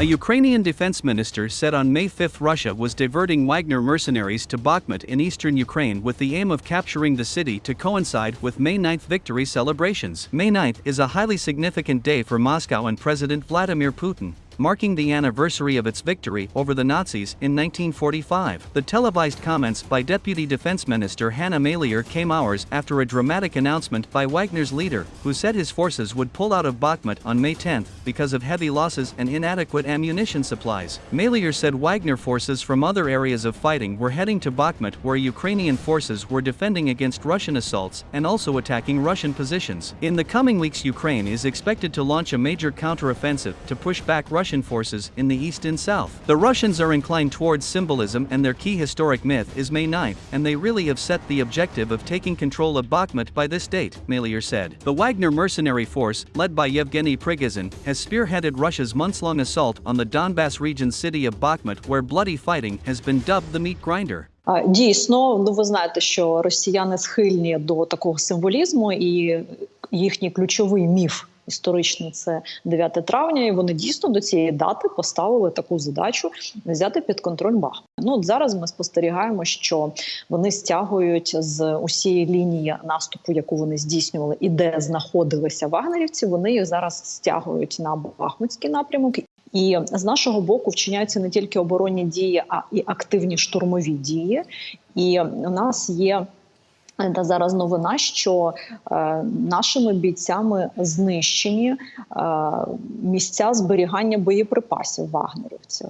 A Ukrainian defense minister said on May 5 Russia was diverting Wagner mercenaries to Bakhmut in eastern Ukraine with the aim of capturing the city to coincide with May 9 victory celebrations. May 9 is a highly significant day for Moscow and President Vladimir Putin marking the anniversary of its victory over the Nazis in 1945. The televised comments by Deputy Defense Minister Hanna Maliar came hours after a dramatic announcement by Wagner's leader, who said his forces would pull out of Bakhmut on May 10 because of heavy losses and inadequate ammunition supplies. Maliar said Wagner forces from other areas of fighting were heading to Bakhmut where Ukrainian forces were defending against Russian assaults and also attacking Russian positions. In the coming weeks Ukraine is expected to launch a major counteroffensive to push back Russian Russian forces in the east and south. The Russians are inclined towards symbolism and their key historic myth is May 9, and they really have set the objective of taking control of Bakhmut by this date, Maliar said. The Wagner mercenary force, led by Yevgeny Prigozhin, has spearheaded Russia's months-long assault on the Donbass region city of Bakhmut where bloody fighting has been dubbed the meat grinder. Дійсно, ну ви знаєте, що росіяни схильні до такого символізму, і їхній ключовий міф історичний це 9 травня, і вони дійсно до цієї дати поставили таку задачу взяти під контроль Бахмут. Ну от зараз ми спостерігаємо, що вони стягують з усієї лінії наступу, яку вони здійснювали, і де знаходилися вагнерівці. Вони їх зараз стягують на Бахмутський напрямок. І з нашого боку вчиняються не тільки оборонні дії, а і активні штурмові дії. І у нас є та зараз новина, що е, нашими бійцями знищені е, місця зберігання боєприпасів вагнерівців.